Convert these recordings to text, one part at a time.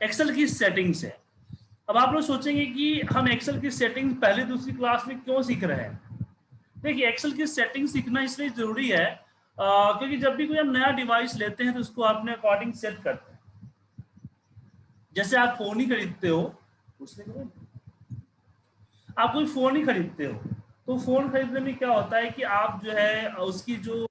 Excel की settings है। अब आप लोग सोचेंगे कि हम एक्सेल की सेटिंग्स पहले दूसरी क्लास में क्यों सीख रहे हैं? देखिए एक्सेल की सेटिंग सीखना इसलिए ज़रूरी है आ, क्योंकि जब भी कोई हम नया डिवाइस लेते हैं तो उसको अपने अकॉर्डिंग सेट करते हैं। जैसे आप फ़ोन ही खरीदते हो उसने आप कोई फ़ोन ही खरीदते हो तो फ़ोन खरीदने में क्या होता है कि आप जो है उसकी जो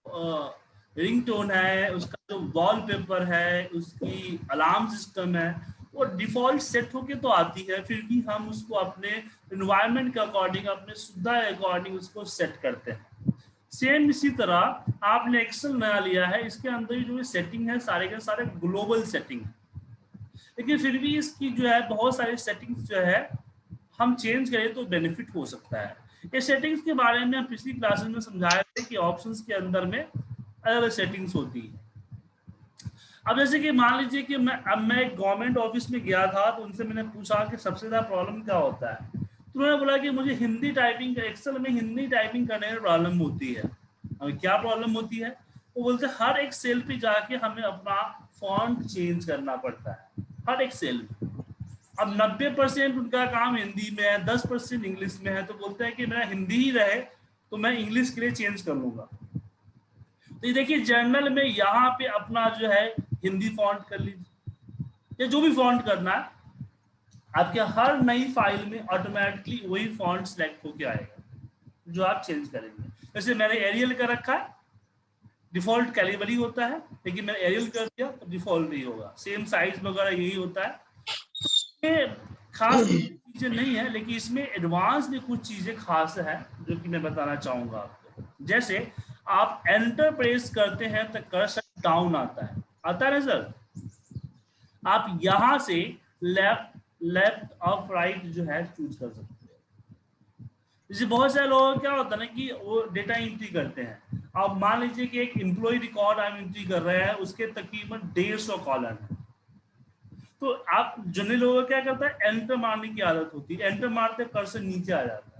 रिंग टोन है उसका जो वॉलपेपर है उसकी अलार्म सिस्टम है वो डिफ़ॉल्ट सेट होके तो आती है, फिर भी हम उसको अपने इन्वायरमेंट के अकॉर्डिंग अपने सुविधा के अकॉर्डिंग उसको सेट करते हैं। सेम इसी तरह आपने एक्सेल नया लिया है, इसके अंदर जो सेटिंग है, सारे के सारे ग्लोबल सेटिंग है। लेकिन फिर भी इसकी जो है, बहुत सारी सेटिंग्स जो है, हम चेंज करें तो बेनिफिट हो सकता है। ये सेटिंग्स के बारे में पिछली क्लासेस में समझाए थे कि ऑप्शंस के अंदर में अलग अलग सेटिंग्स होती है। अब जैसे कि मान लीजिए कि मैं, अब मैं एक गवर्नमेंट ऑफ़िस में गया था तो उनसे मैंने पूछा कि सबसे ज़्यादा प्रॉब्लम क्या होता है? तो उन्होंने बोला कि मुझे हिंदी टाइपिंग एक्सेल में हिंदी टाइपिंग करने में प्रॉब्लम होती है। हमें क्या प्रॉब्लम होती है? वो बोलते हर एक सेल पे जाके हमें अपना फॉन्ट चेंज करना पड़ता है। हर एक सेल अब 90 परसेंट उनका काम हिंदी में है 10 परसेंट इंग्लिश में है तो बोलते हैं कि मेरा हिंदी ही रहे तो मैं इंग्लिश के लिए चेंज कर लूँगा। तो ये देखिए जर्नल में यहाँ पे अपना जो है, हिंदी फॉन्ट कर लीजिए। या जो भी फॉन्ट करना है, आपके हर नई फ़ाइल में ऑटोमेटिकली वही फॉन्ट सिलेक्ट होके आएगा, जो आप चेंज करेंगे। जैसे मैंने एरियल कर रखा है डिफ़ॉल्ट कैलिबरी होता है, लेकिन मैंने एरियल कर दिया तो डिफ़ॉल्ट नहीं होगा। सेम साइज़ वगैरह यही होता है। तो खास चीज़ें नहीं है, लेकिन इसमें एडवांस में कुछ चीज़ें खास है, जो कि मैं बताना चाहूँगा आपको। जैसे आप एंटर प्रेस करते हैं तो कर्सर डाउन आता है। आता है ना सर आप यहाँ से लेफ़्ट लेफ़्ट ऑफ़ राइट जो है चूज़ कर सकते हैं। जैसे बहुत सारे लोग क्या होता है ना कि वो डेटा एंट्री करते हैं। आप मान लीजिए कि एक एम्प्लॉय रिकॉर्ड आप एंट्री कर रहे हैं, उसके तकरीबन डेढ़ सौ कॉलम है। तो आप जनरल लोगों क्या करता है? एंटर मारने की आदत होती है। एंटर मारते कर्सर नीचे आ जाता है।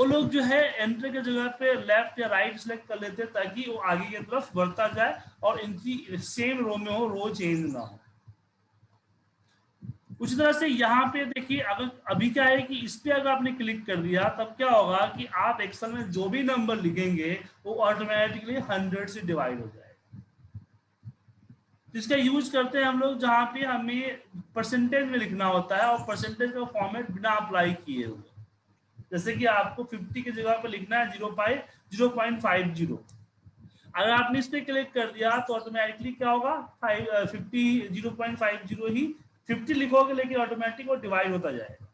वो लोग जो है एंट्री के जगह पे लेफ़्ट या राइट सेलेक्ट कर लेते हैं ताकि वो आगे की तरफ़ बढ़ता जाए और इनकी सेम रो में हो रो चेंज ना हो। उसी तरह से यहाँ पे देखिए, अगर अभी क्या है कि इस पे अगर आपने क्लिक कर दिया, तब क्या होगा कि आप एक्सेल में जो भी नंबर लिखेंगे, वो ऑटोमेटिकली हंड्रेड से डिवाइड हो जाएगा। जिसका यूज़ करते हैं हम लोग जहाँ पे हमें परसेंटेज में लिखना होता है और परसेंटेज का फॉर्मेट बिना अप्लाई किए हुए। जैसे कि आपको 50 की जगह पर लिखना है zero five zero point five zero. अगर आपने इस पर क्लिक कर दिया तो ऑटोमेटिकली क्या होगा? Five fifty, zero point five zero ही फिफ्टी लिखोगे, लेकिन ऑटोमेटिक वो डिवाइड होता जाएगा।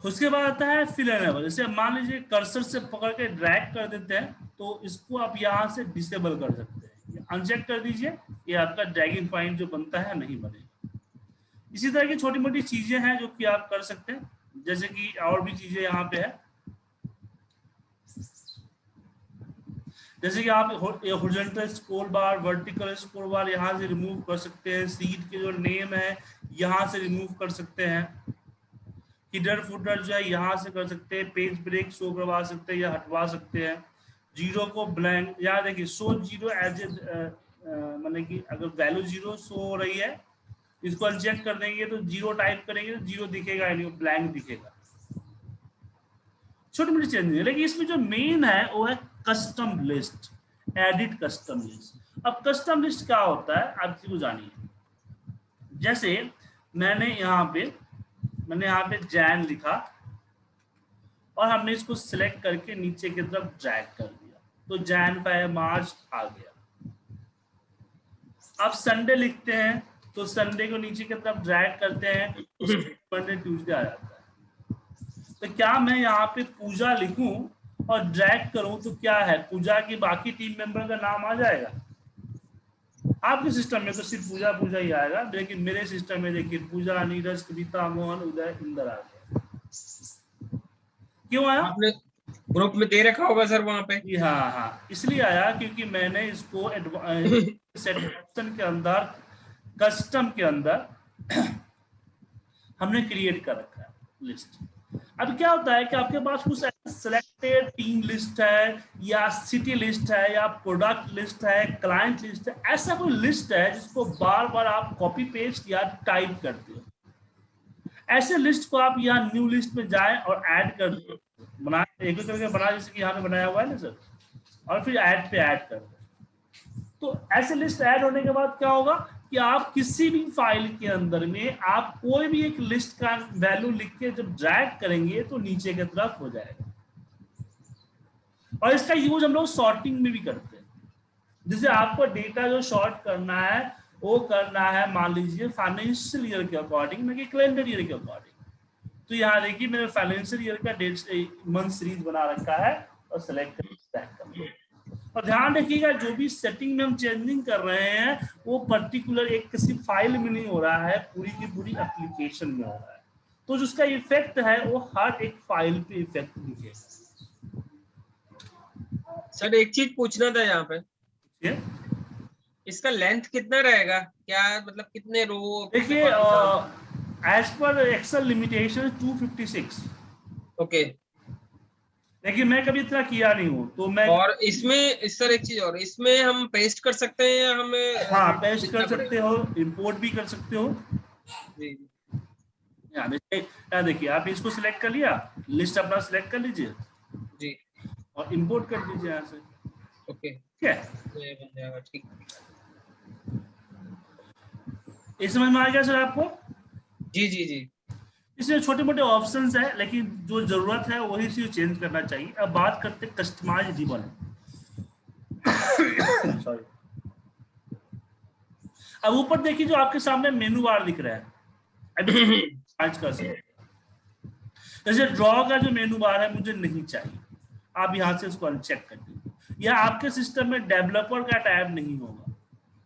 उसके बाद आता है फिल एनेबल जैसे मान लीजिए कर्सर से पकड़ के ड्रैग कर देते हैं तो इसको आप यहाँ से डिसेबल कर सकते हैं। अनचेक कर दीजिए, ये आपका ड्रैगिंग पॉइंट जो बनता है नहीं बनेगा। इसी तरह की छोटी मोटी चीज़ें हैं जो कि आप कर सकते हैं। जैसे कि और भी चीज़ें यहाँ पे है। जैसे कि आप horizontal scroll bar vertical scroll bar यहाँ से रिमूव कर सकते हैं। सीट के जो नेम है, यहाँ से रिमूव कर सकते हैं। हिडर फुटर जो है, यहाँ से कर सकते हैं पेज ब्रेक शो करवा सकते हैं या हटवा सकते हैं। ज़ीरो को ब्लैंक यहाँ देखिए शो ज़ीरो एज ए मतलब कि अगर वैल्यू ज़ीरो शो हो रही है, इसको अनचेक कर देंगे तो ज़ीरो टाइप करेंगे तो ज़ीरो दिखेगा, यानी ब्लैंक दिखेगा। छोटी मोटी चेंज है, लेकिन इसमें जो मेन है, वो है custom list edit custom list अब कस्टम लिस्ट क्या होता है, आप किसी को जानिए। जैसे मैंने यहाँ पे मैंने यहाँ पे जैन लिखा और हमने इसको सिलेक्ट करके नीचे की तरफ़ ड्रैग कर दिया। तो जैन फाइव मार्च आ गया। अब संडे लिखते हैं तो संडे को नीचे की तरफ़ ड्रैग करते हैं मंडे ट्यूजडे आ जाता है। तो क्या मैं यहाँ पे पूजा लिखूं और ड्रैग करूँ तो क्या है? पूजा की बाकी टीम मेंबर का नाम आ जाएगा? आपके सिस्टम में तो सिर्फ़ पूजा पूजा ही आएगा लेकिन मेरे सिस्टम में देखिए पूजा नीरज कविता मोहन उदय इंदर आ गया। क्यों आया? आपने ग्रुप में दे रखा होगा सर वहाँ पे। जी हाँ हाँ। इसलिए आया क्योंकि मैंने इसको ऑप्शन के अंदर कस्टम के अंदर हमने क्रिएट कर रखा है लिस्ट अब क्या होता है कि आपके पास कुछ सिलेक्टेड टीम लिस्ट है, या सिटी लिस्ट है, या प्रोडक्ट लिस्ट है क्लाइंट लिस्ट है, ऐसा कोई लिस्ट है जिसको बार बार आप कॉपी पेस्ट या टाइप करते हो। ऐसे लिस्ट को आप यहाँ न्यू लिस्ट में जाए और ऐड कर दो। बना, एक करके बना, जैसे कि यहाँ पे बनाया हुआ है ना सर और फिर ऐड पे ऐड कर दो। तो ऐसे लिस्ट ऐड होने के बाद क्या होगा? कि आप किसी भी फ़ाइल के अंदर में आप कोई भी एक लिस्ट का वैल्यू लिख के जब ड्रैग करेंगे तो नीचे की तरफ़ हो जाएगा। और इसका यूज़ हम लोग शॉर्टिंग में भी करते हैं। जैसे आपको डेटा जो शॉर्ट करना है, वो करना है, मान लीजिए फाइनेंशियल ईयर के अकॉर्डिंग ना कि कैलेंडर ईयर के अकॉर्डिंग तो यहाँ देखिए, मैंने फाइनेंशियल ईयर का डेट मंथ सीरीज़ बना रखा है और सेलेक्ट कर और ध्यान रखिएगा जो भी सेटिंग में हम चेंजिंग कर रहे हैं वो पर्टिकुलर एक किसी फ़ाइल में नहीं हो रहा है पूरी की पूरी एप्लीकेशन में हो रहा है। तो जो उसका इफ़ेक्ट है वो हर एक फ़ाइल पे इफ़ेक्ट दिखेगा। सर एक चीज़ पूछना था यहाँ पे। ये इसका लेंथ कितना रहेगा? क्या मतलब कितने रो देखिए एज पर एक्सेल लिमिटेशन 256 ओके लेकिन मैं कभी इतना किया नहीं हूँ तो मैं और इसमें इस सर एक चीज़ और इसमें हम पेस्ट कर सकते हैं या हमें हाँ पेस्ट कर सकते हो इंपोर्ट भी कर सकते हो। जी। यहाँ देखिए आप इसको सिलेक्ट कर लिया लिस्ट अपना सिलेक्ट कर लीजिए। जी। और इंपोर्ट कर दीजिए यहाँ से। ओके। ठीक है? इस समझ में आ गया सर आपको? जी जी जी। इसमें छोटे मोटे ऑप्शन है लेकिन जो ज़रूरत है वही चीज़ चेंज करना चाहिए। अब बात करते कस्टमाइज रिबन सॉरी अब ऊपर देखिए जो आपके सामने मेनू बार दिख रहा है। अभी आज कर सकते जैसे ड्रॉ का जो मेनू बार है मुझे नहीं चाहिए। आप यहाँ से उसको अनचेक कर दीजिए। या आपके सिस्टम में डेवलपर का टैब नहीं होगा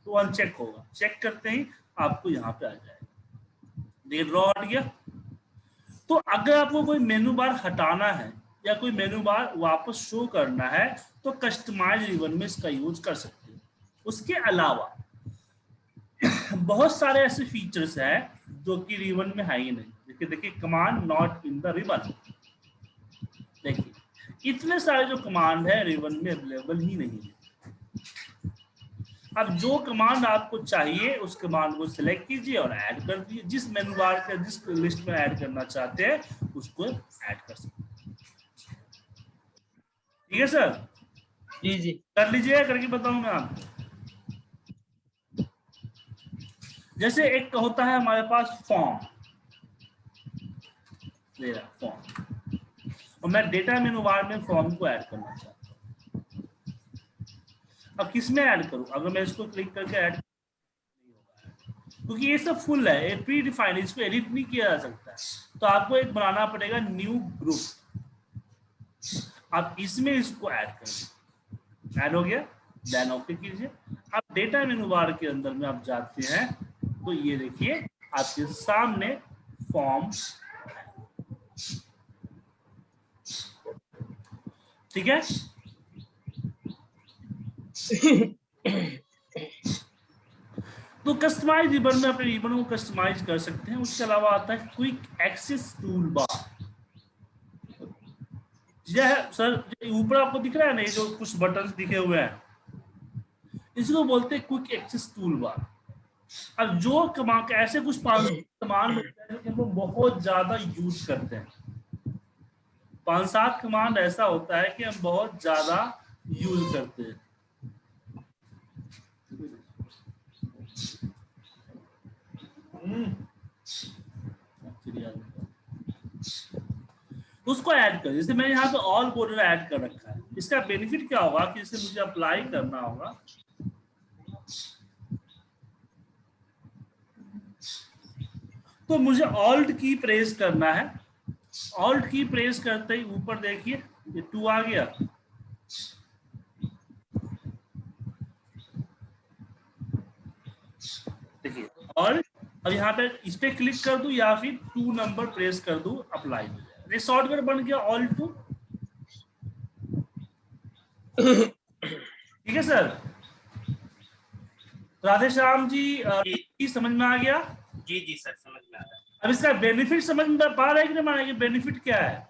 तो अनचेक होगा। चेक करते ही आपको यहाँ पे आ जाएगा। ड्रॉ हट गया। तो अगर आपको कोई मेनू बार हटाना है या कोई मेनू बार वापस शो करना है तो कस्टमाइज रिबन में इसका यूज़ कर सकते हैं। उसके अलावा, बहुत सारे ऐसे फीचर्स हैं जो कि रिबन में है ही नहीं। देखिए देखिए command not in the ribbon देखिए, इतने सारे जो कमांड है, रिबन में अवेलेबल ही नहीं है। अब जो कमांड आपको चाहिए उस कमांड को सिलेक्ट कीजिए और ऐड कर दीजिए। जिस मेनू बार के जिस लिस्ट में ऐड करना चाहते हैं उसको ऐड कर सकते ठीक है सर जी जी। कर लीजिए करके बताऊँ मैं आपको जैसे एक होता है हमारे पास फॉर्म फॉर्म और मैं डेटा मेनू बार में फॉर्म को ऐड करना चाहता हूँ। अब किसमें ऐड करूँ? अगर मैं इसको क्लिक करके ऐड क्योंकि ये सब फुल है, ये प्री डिफाइंड इसको एडिट नहीं किया जा सकता। है तो आपको एक बनाना पड़ेगा न्यू ग्रुप आप इसमें इसको ऐड कर। ऐड हो गया? देन ओके कीजिए। अब डेटा मेनू बार के अंदर में आप जाते हैं तो ये देखिए, आपके सामने फॉर्म ठीक है? तो कस्टमाइज रिबन में अपने रिबन को कस्टमाइज कर सकते हैं। उसके अलावा आता है क्विक एक्सेस टूल बार यह सर ऊपर आपको दिख रहा है ना ये जो कुछ बटन दिखे हुए हैं। इसको बोलते हैं क्विक एक्सेस टूल बार अब जो कमा, ऐसे कुछ कमांड होते हैं जो हम बहुत ज़्यादा यूज़ करते हैं। पाँच सात कमांड ऐसा होता है कि हम बहुत ज़्यादा यूज़ करते हैं। उसको ऐड कर, जैसे मैंने यहाँ पे ऑल बॉर्डर ऐड कर रखा है। इसका बेनिफिट क्या होगा कि इसे मुझे अप्लाई करना होगा? तो मुझे ऑल्ट की प्रेस करना है। ऑल्ट की प्रेस करते ही ऊपर देखिए, ये टू आ गया। देखिए और अब यहाँ पे इस पे क्लिक कर दू या फिर टू नंबर प्रेस कर दू अप्लाई ये शॉर्टकट बन गया ऑल टू ठीक है सर राधे श्याम जी की समझ में आ गया? जी जी सर समझ में आ गया अब इसका बेनिफिट समझ में पा रहे कि नहीं बेनिफिट क्या है?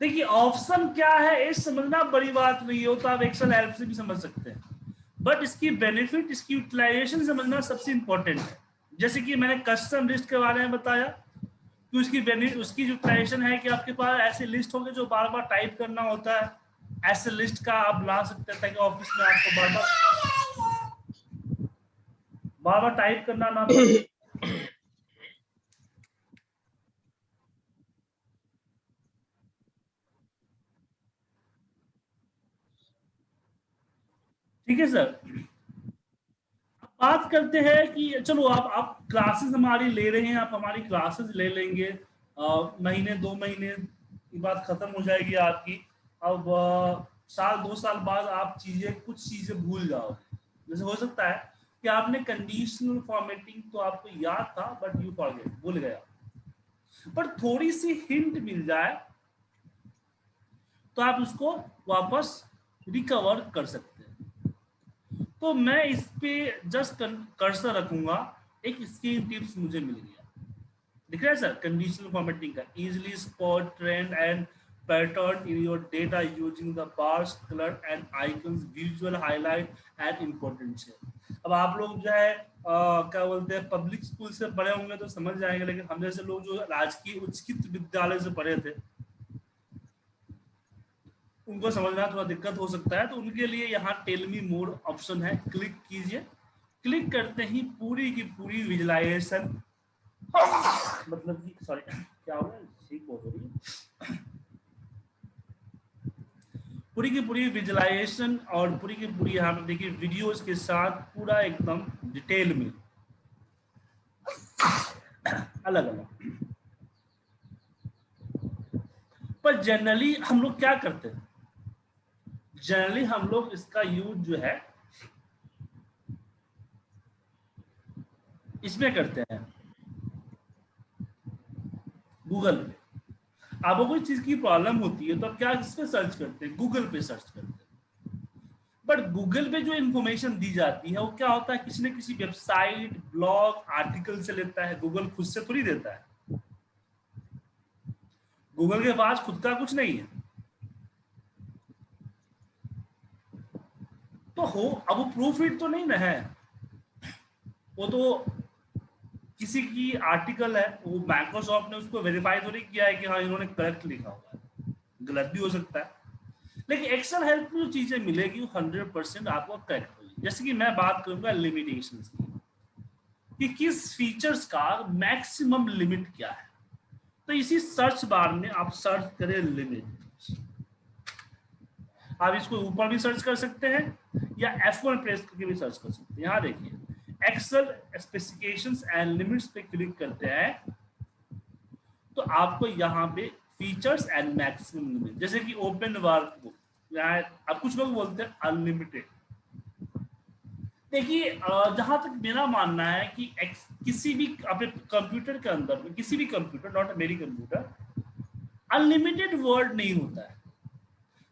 देखिए ऑप्शन क्या है ये समझना बड़ी बात नहीं हो तो आप एक्सेल हेल्प से भी समझ सकते हैं। बट इसकी बेनिफिट इसकी यूटिलाइजेशन समझना सबसे इंपॉर्टेंट है। जैसे कि मैंने कस्टम लिस्ट के बारे में बताया कि उसकी बेनिफिट उसकी यूटिलाइजेशन है कि आपके पास ऐसे लिस्ट होंगे जो बार बार टाइप करना होता है। ऐसे लिस्ट का आप ला सकते हैं ताकि ऑफ़िस में आपको बार बार बार बार टाइप करना ना ठीक है सर? बात करते हैं कि चलो आप आप क्लासेस हमारी ले रहे हैं आप हमारी क्लासेस ले लेंगे। आ, महीने दो महीने की बात खत्म हो जाएगी आपकी। अब आ, साल दो साल बाद आप चीज़ें कुछ चीज़ें भूल जाओ। जैसे हो सकता है कि आपने कंडीशनल फॉर्मेटिंग तो आपको याद था बट यू फॉरगेट भूल गया पर थोड़ी सी हिंट मिल जाए तो आप उसको वापस रिकवर कर सकते तो मैं इस पे जस्ट कर्सर रखूँगा। एक स्क्रीन टिप्स मुझे मिल गया। दिख रहा है सर कंडीशनल फॉर्मेटिंग का। Easily spot trend and pattern in your data using the bars, color and icons, visual highlight and important है अब आप लोग जो है क्या बोलते हैं पब्लिक स्कूल से पढ़े होंगे तो समझ जाएँगे, लेकिन हम जैसे लोग जो राजकीय उच्चकित विद्यालय से पढ़े थे उनको समझना थोड़ा दिक्कत हो सकता है तो उनके लिए यहाँ टेलमी मोड ऑप्शन है। क्लिक कीजिए। क्लिक करते ही पूरी की पूरी विजुलाइजेशन मतलब कि सॉरी क्या हो ठीक हो रही पूरी की पूरी विजुलाइजेशन और पूरी की पूरी यहाँ पर देखिए वीडियोस के साथ पूरा एकदम डिटेल में। अलग अलग। पर जनरली हम लोग क्या करते हैं? जनरली हम लोग इसका यूज़ जो है, इसमें करते हैं। गूगल पे आपको कोई चीज़ की प्रॉब्लम होती है तो आप क्या इस पे सर्च करते हैं? गूगल पे सर्च करते हैं। बट गूगल पे जो इंफॉर्मेशन दी जाती है, वो क्या होता है? किसी न किसी वेबसाइट ब्लॉग आर्टिकल से लेता है। गूगल खुद से थोड़ी देता है। गूगल के पास खुद का कुछ नहीं है। हो, अब वो प्रूफ इट तो नहीं ना है। वो तो किसी की आर्टिकल है, वो माइक्रोसॉफ्ट ने उसको वेरीफाई तो नहीं किया है कि हाँ इन्होंने करेक्ट लिखा हुआ है। गलत भी हो सकता है। लेकिन एक्सेल हेल्प में जो चीज़ें मिलेगी, वो हंड्रेड परसेंट आपको करेक्ट होगी। जैसे कि मैं बात करूँगा लिमिटेशन की? कि किस फीचर्स का मैक्सिमम लिमिट क्या है? तो इसी सर्च बार में आप सर्च करें लिमिट आप इसको ऊपर भी सर्च कर सकते हैं, या F1 प्रेस करके भी सर्च कर सकते हैं। यहाँ देखिए एक्सेल स्पेसिफिकेशंस एंड लिमिट्स पे क्लिक करते हैं। तो आपको यहाँ पे फीचर्स एंड मैक्सिमम लिमिट जैसे कि ओपन वर्क यहाँ अब कुछ लोग बोलते हैं अनलिमिटेड देखिए जहाँ तक मेरा मानना है कि किसी भी अपने कंप्यूटर के अंदर किसी भी कंप्यूटर नॉट मेरी कंप्यूटर अनलिमिटेड वर्ड नहीं होता है।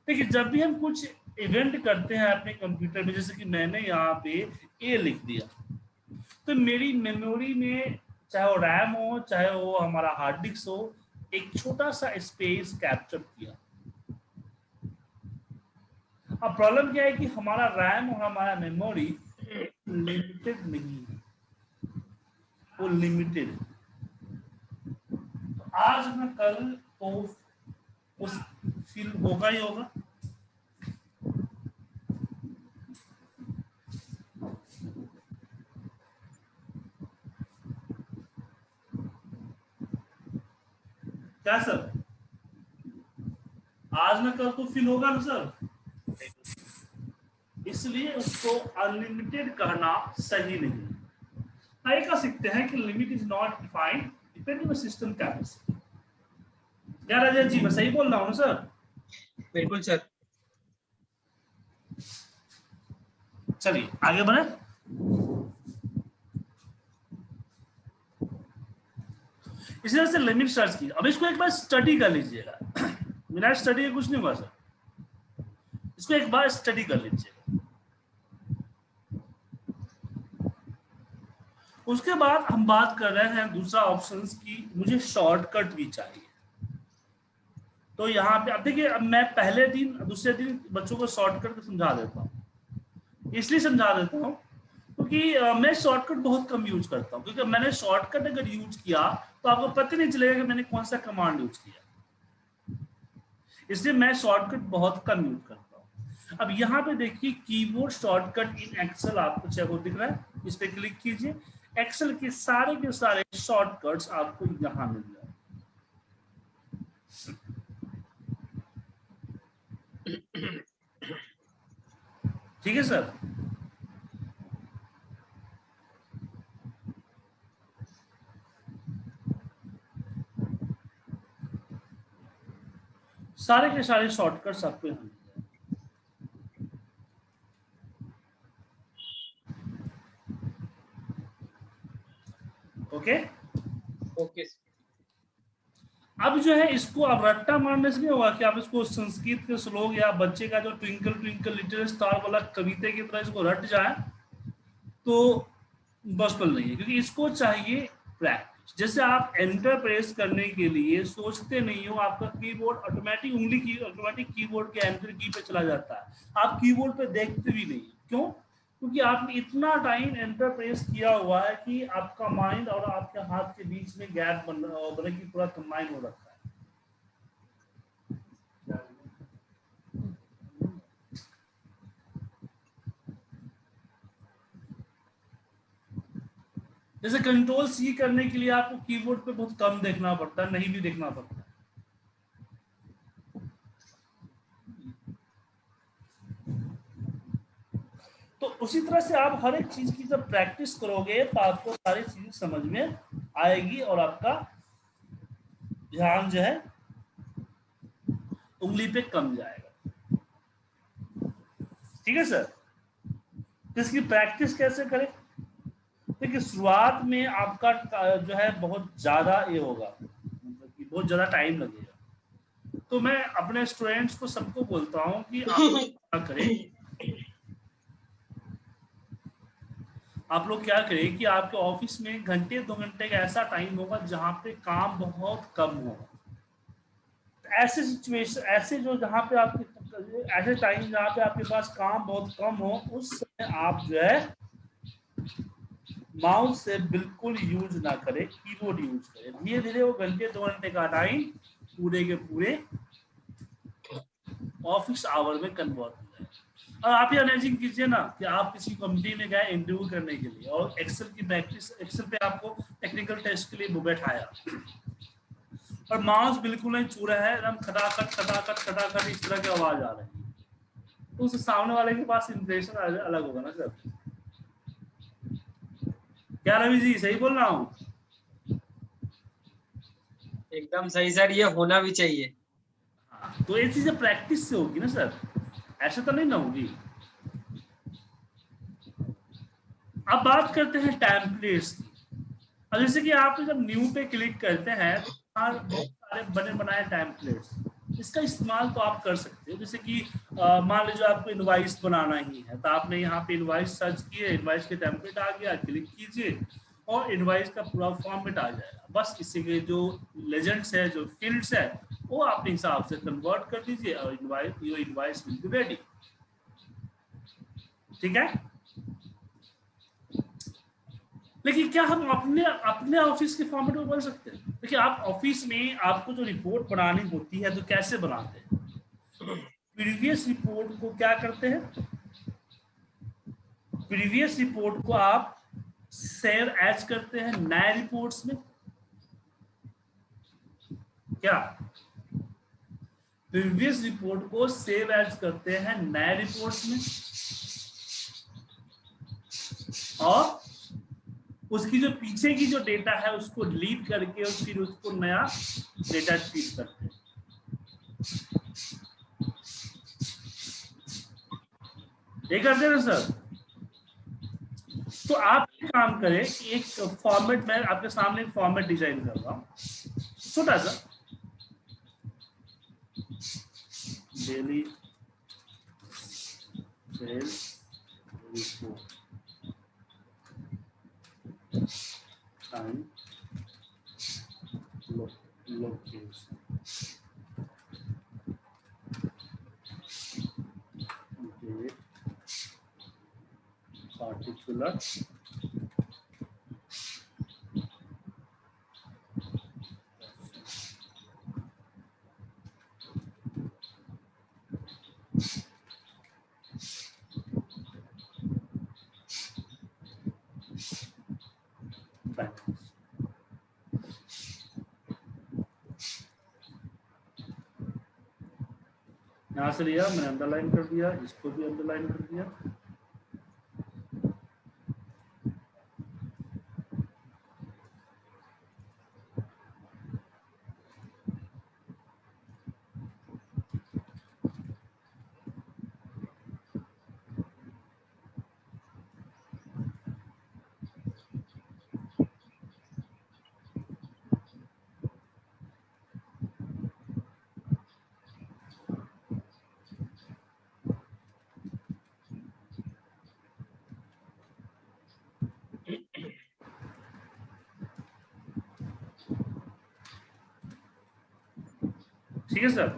देखिए, जब भी हम कुछ इवेंट करते हैं अपने कंप्यूटर में, जैसे कि मैंने यहाँ पे ए लिख दिया तो मेरी मेमोरी में चाहे वो रैम हो, चाहे वो हमारा हार्ड डिस्क हो, एक छोटा सा स्पेस कैप्चर किया। अब प्रॉब्लम क्या है कि हमारा रैम और हमारा मेमोरी लिमिटेड नहीं है। वो लिमिटेड तो आज मैं कल तो उस फील होगा ही होगा। क्या सर? आज ना कल तो फिल होगा ना सर? इसलिए उसको अनलिमिटेड कहना सही नहीं है। का सीखते हैं कि limit is not defined depending system capacity जी, मैं सही बोल रहा हूँ ना सर? बिल्कुल सर। चलिए, आगे बढ़े। इसी तरह से लिमिट सर्च की अब इसको एक बार स्टडी कर लीजिएगा। बिना स्टडी के कुछ नहीं हुआ सर इसको एक बार स्टडी कर लीजिएगा। उसके बाद हम बात कर रहे हैं दूसरा ऑप्शन की। मुझे शॉर्टकट भी चाहिए। तो यहाँ पे, अब देखिए, अब मैं पहले दिन, दूसरे दिन बच्चों को शॉर्टकट समझा देता हूँ। इसलिए समझा देता हूँ क्योंकि मैं शॉर्टकट बहुत कम यूज़ करता हूँ। क्योंकि मैंने शॉर्टकट अगर यूज़ किया तो आपको पता नहीं चलेगा कि मैंने कौन सा कमांड यूज़ किया। इसलिए मैं शॉर्टकट बहुत कम यूज़ करता हूँ। अब यहाँ पे देखिए कीबोर्ड शॉर्टकट इन एक्सेल आपको चाहे दिख रहा है। इस पर क्लिक कीजिए। एक्सेल के सारे के सारे शॉर्टकट्स आपको यहाँ मिल जाए ठीक है सर? सारे के सारे शॉर्टकट्स आपको यहाँ ओके ओके अब जो है इसको अब रट्टा मारने से नहीं होगा कि आप इसको संस्कृत के श्लोक या बच्चे का जो ट्विंकल ट्विंकल लिटिल स्टार वाला कविता की तरह इसको रट जाए तो पॉसिबल नहीं है, क्योंकि इसको चाहिए प्रैक्टिस जैसे आप एंटर प्रेस करने के लिए सोचते नहीं हो, आपका कीबोर्ड ऑटोमेटिक उंगली की ऑटोमेटिक कीबोर्ड के एंटर की पे चला जाता है। आप कीबोर्ड पे देखते भी नहीं। क्यों? क्योंकि आपने इतना टाइम एंटरप्रेस किया हुआ है कि आपका माइंड और आपके हाथ के बीच में गैप बन रहा की पूरा कंबाइन हो रखा है। जैसे कंट्रोल सी करने के लिए आपको कीबोर्ड पे बहुत कम देखना पड़ता है, नहीं भी देखना पड़ता तो उसी तरह से आप हर एक चीज़ की जब प्रैक्टिस करोगे तो आपको सारी चीज़ें समझ में आएगी और आपका ध्यान जो है उंगली पे कम जाएगा। ठीक है सर? तो इसकी प्रैक्टिस कैसे करें? देखिए शुरुआत में आपका जो है बहुत ज़्यादा ये होगा मतलब कि बहुत ज़्यादा टाइम लगेगा। तो मैं अपने स्टूडेंट्स को सबको बोलता हूँ कि आप क्या करें? आप लोग क्या करें कि आपके ऑफ़िस में घंटे, दो घंटे का ऐसा टाइम होगा जहाँ पे काम बहुत कम हो। ऐसे सिचुएशन ऐसे जो जहाँ पे आपके, ऐसे टाइम जहाँ पे आपके पास काम बहुत कम हो, उस समय आप जो है माउस से बिल्कुल यूज़ ना करें कीबोर्ड यूज़ करें। धीरे धीरे वो घंटे, दो घंटे का टाइम पूरे के पूरे ऑफ़िस आवर में कन्वर्ट और आप ये इमेजिन कीजिए ना कि आप किसी कंपनी में गए इंटरव्यू करने के लिए और एक्सेल की प्रैक्टिस एक्सेल पे आपको टेक्निकल टेस्ट के लिए बैठाया। और माउस बिल्कुल नहीं छू रहा है एकदम खटाखट खटाखट खटाखट इस तरह की आवाज़ आ रही है। तो उस सामने वाले के पास इंप्रेशन अलग होगा ना सर? क्या रवि जी सही बोल रहा हूँ? एकदम सही सर ये होना भी चाहिए। हाँ, तो ये चीज़ें प्रैक्टिस से होगी ना सर? ऐसे तो नहीं ना होगी अब बात करते हैं टेम्पलेट्स की। अब जैसे कि आप जब न्यू पे क्लिक करते हैं तो बहुत सारे बने बनाए टेम्पलेट्स इसका इस्तेमाल तो आप कर सकते हो। जैसे कि मान लीजिए आपको इनवाइस बनाना ही है तो आपने यहाँ पे इनवाइस सर्च किए इनवाइस के टेम्पलेट आ गया क्लिक कीजिए। और इनवाइस का पूरा फॉर्मेट आ जाएगा। बस इसी के जो लेजेंड्स है, जो फील्ड्स है, वो अपने हिसाब से कन्वर्ट कर दीजिए और invoice your invoice will be ready ठीक है? लेकिन क्या हम अपने अपने ऑफ़िस के फॉर्मेट में बन सकते हैं? देखिए, आप ऑफ़िस में आपको जो रिपोर्ट बनानी होती है तो कैसे बनाते हैं? प्रीवियस रिपोर्ट को क्या करते हैं? प्रीवियस रिपोर्ट को आप सेव एज करते हैं नए रिपोर्ट्स में? क्या? प्रीवियस रिपोर्ट को सेव एज करते हैं नए रिपोर्ट्स में? और उसकी जो पीछे की जो डेटा है, उसको डिलीट करके और फिर उसको नया डेटा फ़ीड करते हैं। ये करते हैं ना, सर? तो आप काम करें एक फॉर्मेट में आपके सामने एक फॉर्मेट डिज़ाइन कर रहा हूँ। छोटा सा। डेली टाइम यहाँ से लिया मैंने अंडरलाइन कर दिया इसको भी अंडरलाइन कर दिया। ठीक है सर?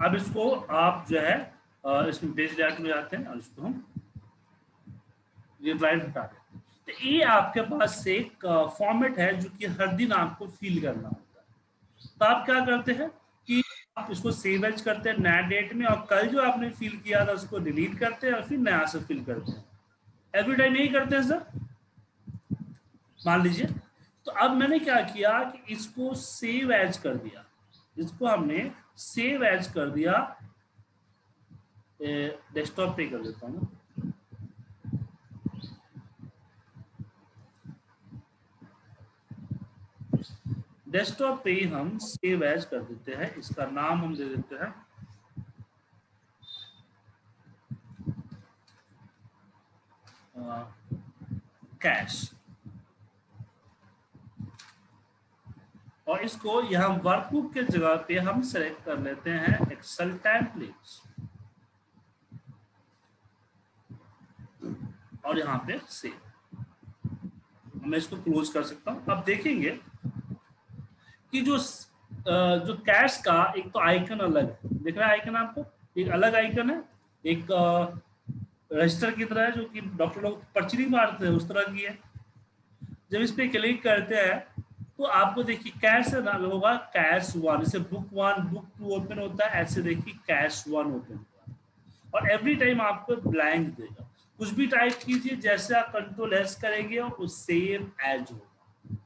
अब इसको आप जो है इसमें पेज लेआउट में जाते हैं और इसको हम ये हटा देते तो ये आपके पास एक फॉर्मेट है जो कि हर दिन आपको फिल करना होता है। तो आप क्या करते हैं कि आप इसको सेव एज करते हैं नया डेट में और कल जो आपने फिल किया था उसको डिलीट करते हैं और फिर नया से फिल करते हैं। एवरी टाइम यही करते हैं सर मान लीजिए। तो अब मैंने क्या किया कि इसको सेव एज कर दिया। इसको हमने सेव एज कर दिया। डेस्कटॉप पे कर देता हूँ। डेस्कटॉप पे हम सेव एज कर देते हैं। इसका नाम हम दे देते हैं। कैश और इसको यहाँ वर्कबुक के जगह पे हम सेलेक्ट कर लेते हैं एक्सेल टेम्पलेट्स और यहाँ पे सेव मैं इसको क्लोज कर सकता हूँ। अब देखेंगे कि जो जो कैश का एक तो आइकन अलग है। दिख रहा है आइकन आपको? एक अलग आइकन है, एक रजिस्टर की तरह है, जो कि डॉक्टर लोग पर्ची नहीं मारते हैं उस तरह की है। जब इस पे क्लिक करते हैं तो आपको देखिए कैश ना होगा, कैश वन। जैसे book one, book two open होता है, ऐसे देखिए कैश वन ओपन होगा और एवरी टाइम आपको ब्लैंक देगा। कुछ भी टाइप कीजिए, जैसे आप कंट्रोल एस करेंगे और वो सेम एज होगा।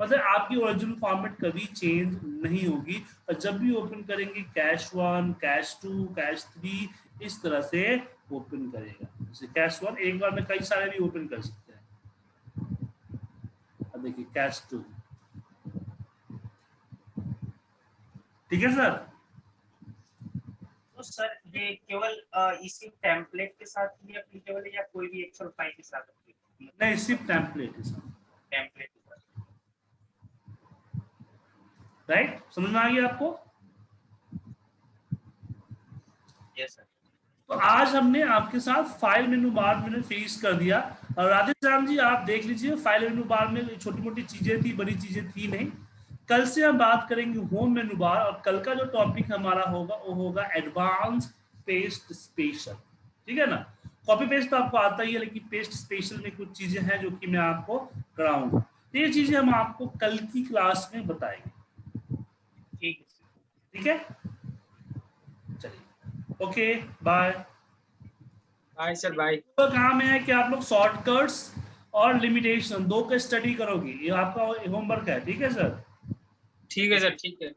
मतलब आपकी ओरिजिनल फॉर्मेट कभी चेंज नहीं होगी। और जब भी ओपन करेंगे cash one cash two cash three इस तरह से ओपन करेगा। जैसे कैश वन एक बार में कई सारे भी ओपन कर सकते हैं। अब देखिए कैश टू ठीक है सर तो सर ये केवल इसी टेम्पलेट के साथ ही एप्लीकेबल है या कोई भी एक्सेल फ़ाइल के साथ नहीं सिर्फ़ टेम्पलेट है सर टेम्पलेट राइट समझ में आ गया आपको? यस सर तो आज हमने आपके साथ फ़ाइल मेनू बार मैंने फिनिश कर दिया। और राधेश्याम जी आप देख लीजिए फ़ाइल मेनू बार में छोटी मोटी चीज़ें थी बड़ी चीज़ें थी नहीं। कल से हम बात करेंगे होम मेनू बार और कल का जो टॉपिक हमारा होगा वो होगा एडवांस पेस्ट स्पेशल ठीक है ना? कॉपी पेस्ट तो आपको आता ही है लेकिन पेस्ट स्पेशल में कुछ चीज़ें हैं जो कि मैं आपको कराऊँगा तो ये चीज़ें हम आपको कल की क्लास में बताएँगे। ठीक है? Okay bye bye sir bye तो काम है कि आप लोग शॉर्टकट्स और लिमिटेशन दो का स्टडी करोगे। ये आपका होमवर्क है ठीक है सर ठीक है सर ठीक है।